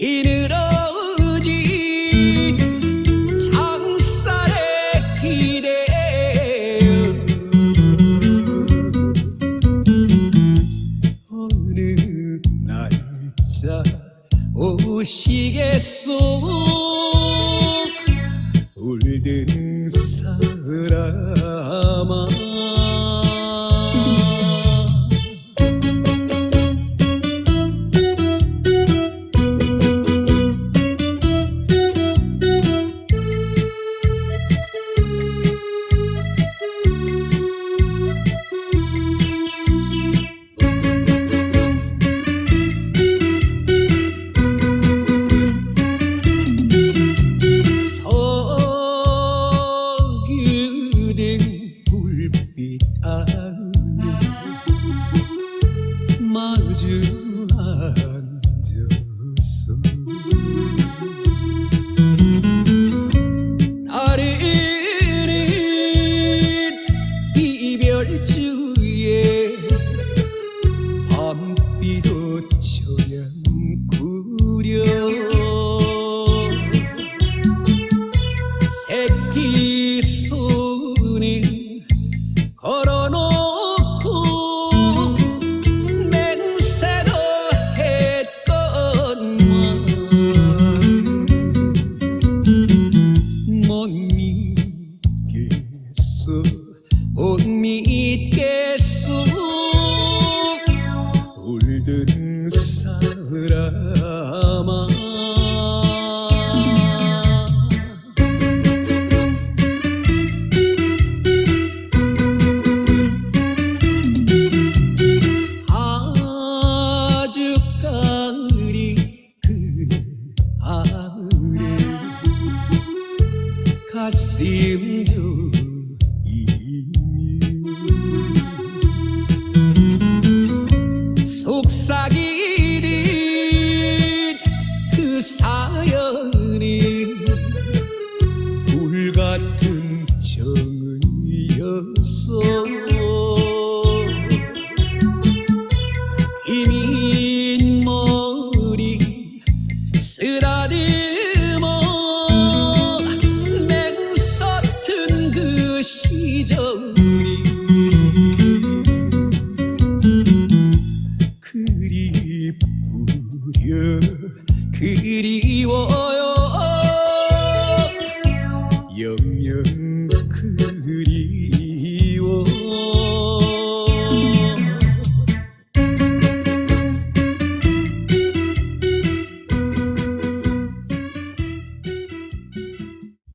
비늘어진 장살에 기대어 어느 날짜 오시겠소? 울든 사람아 마주 앉아서 나르는 이별주에 밤비도 처 못 믿겠어 울든 사람아 아주까리 그네 아래 가슴 좀 you.